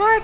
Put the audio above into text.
আমার